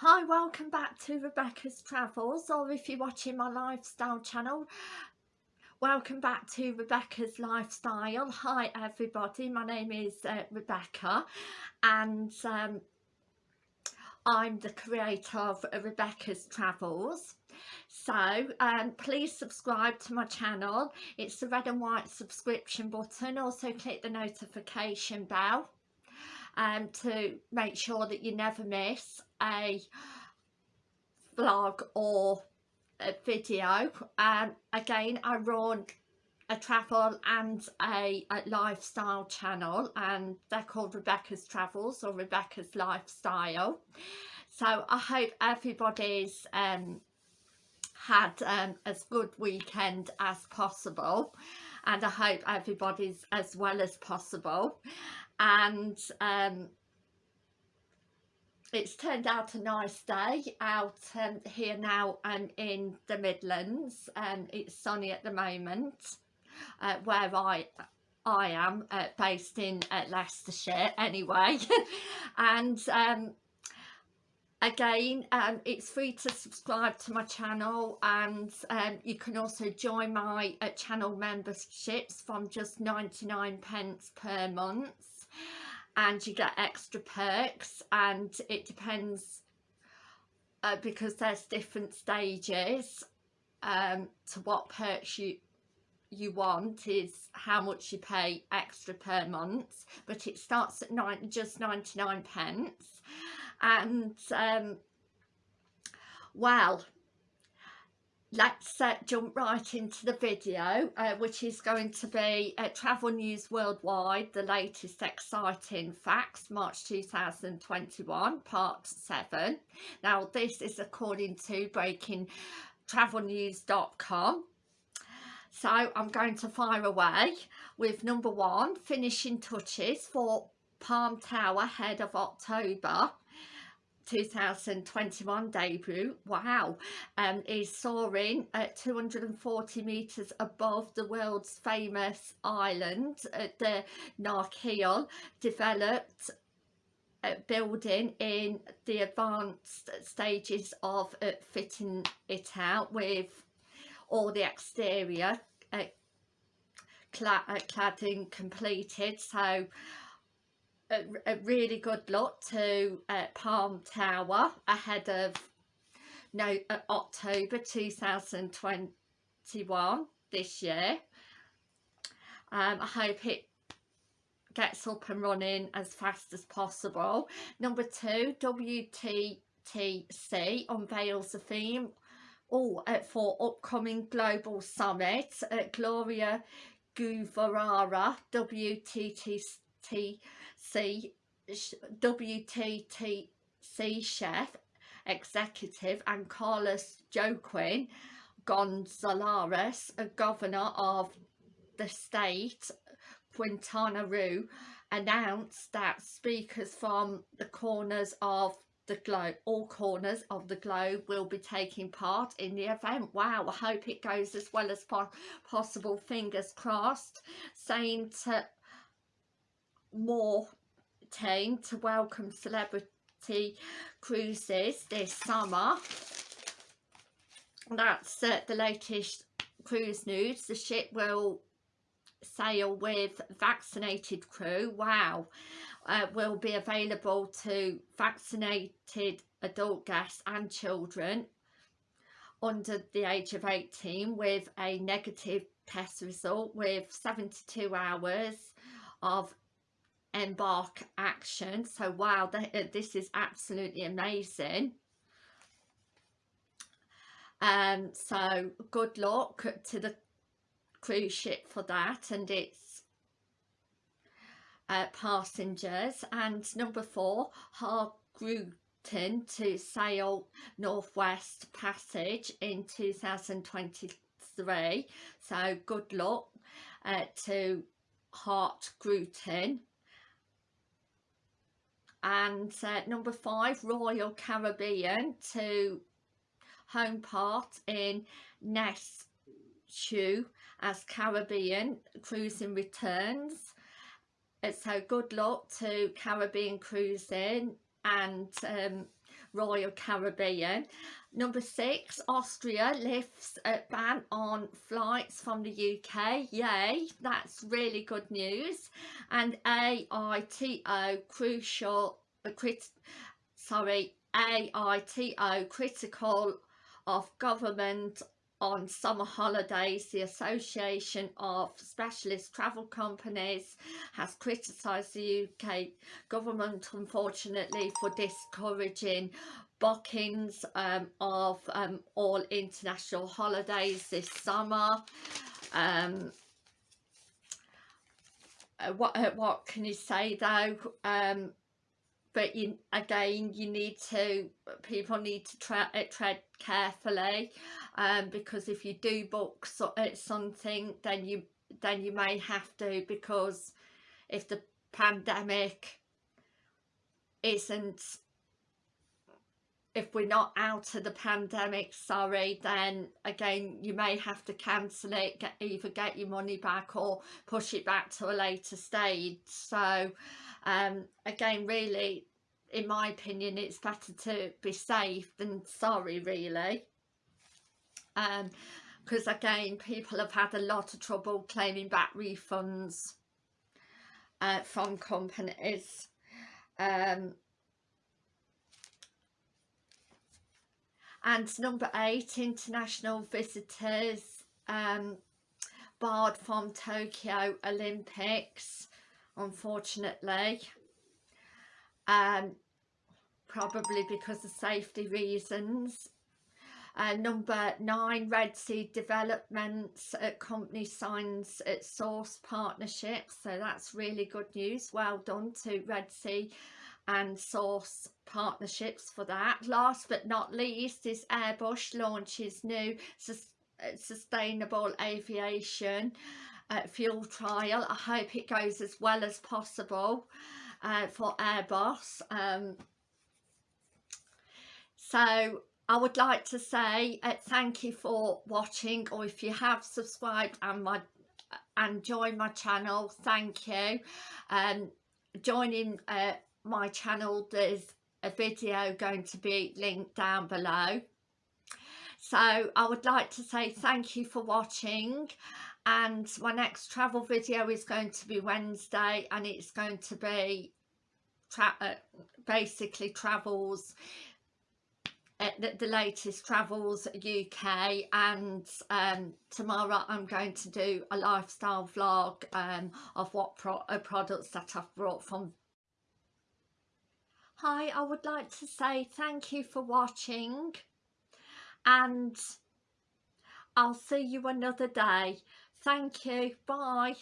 Hi, welcome back to Rebecca's Travels or if you're watching my lifestyle channel welcome back to Rebecca's Lifestyle. Hi everybody, my name is uh, Rebecca and um, I'm the creator of Rebecca's Travels. So um, please subscribe to my channel, it's the red and white subscription button, also click the notification bell um, to make sure that you never miss a vlog or a video. Um, again, I run a travel and a, a, lifestyle channel and they're called Rebecca's Travels or Rebecca's Lifestyle. So I hope everybody's um, had um, as good weekend as possible and I hope everybody's as well as possible and um, it's turned out a nice day out um, here now and in the Midlands. And um, it's sunny at the moment uh, where I I am uh, based in uh, Leicestershire anyway. And um, again um, it's free to subscribe to my channel and um, you can also join my uh, channel memberships from just 99 pence per month and you get extra perks and it depends uh, because there's different stages um, to what perks you you want is how much you pay extra per month but it starts at nine just 99 pence. And um, well let's uh, jump right into the video uh, which is going to be uh, travel news worldwide the latest exciting facts march 2021 part 7 now this is according to breaking travelnews.com so i'm going to fire away with number one finishing touches for palm tower ahead of october 2021 debut. Wow. Um is soaring at 240 meters above the world's famous island at the Nakheel developed uh, building in the advanced stages of uh, fitting it out with all the exterior uh, cla uh, cladding completed. So a, a really good lot to uh, Palm Tower ahead of no uh, October 2021 this year. Um, I hope it gets up and running as fast as possible. Number two, WTTC unveils the theme oh, uh, for upcoming global summit. Uh, Gloria Guevara, WTTC C WTTC chef executive and Carlos Joaquin Gonzalez, a governor of the state Quintana Roo, announced that speakers from the corners of the globe, all corners of the globe will be taking part in the event. Wow, I hope it goes as well as po possible, fingers crossed. Saying to more team to welcome celebrity cruises this summer. That's uh, the latest cruise news. The ship will sail with vaccinated crew. Wow. Uh, will be available to vaccinated adult guests and children under the age of 18 with a negative test result with 72 hours of embark action. So wow uh, this is absolutely amazing. Um so good luck to the cruise ship for that and its uh, passengers. And number four Hurtigruten to sail Northwest Passage in 2023 so good luck uh, to Hart Gruten and uh, number five Royal Caribbean to homeport in Nassau as Caribbean cruising returns. So good luck to Caribbean cruising and um, Royal Caribbean. Number six, Austria lifts a ban on flights from the UK. Yay, that's really good news. And AITO crucial, uh, crit, sorry, AITO critical of government on summer holidays the association of specialist travel companies has criticised the uk government unfortunately for discouraging bookings um, of um, all international holidays this summer. Um, uh, what uh, what can you say though? Um, but you, again you need to people need to tre uh, tread carefully um, because if you do book so, uh, something then you then you may have to because if the pandemic isn't if we're not out of the pandemic sorry then again you may have to cancel it get either get your money back or push it back to a later stage. So um, again really in my opinion it's better to be safe than sorry really. Because um, again people have had a lot of trouble claiming back refunds uh, from companies. Um, and number eight international visitors um, barred from Tokyo Olympics unfortunately um, probably because of safety reasons uh, number nine, Red Sea Developments uh, company signs its source partnership. So that's really good news. Well done to Red Sea and source partnerships for that. Last but not least is Airbus launches new sus uh, sustainable aviation uh, fuel trial. I hope it goes as well as possible uh, for Airbus. Um, so I would like to say uh, thank you for watching or if you have subscribed and my and join my channel thank you um joining uh, my channel there's a video going to be linked down below. So I would like to say thank you for watching and my next travel video is going to be Wednesday and it's going to be tra uh, basically travels uh, the, the, latest travels UK and um, tomorrow I'm going to do a lifestyle vlog um, of what pro uh, products that I've brought from Hi I would like to say thank you for watching and I'll see you another day. Thank you. Bye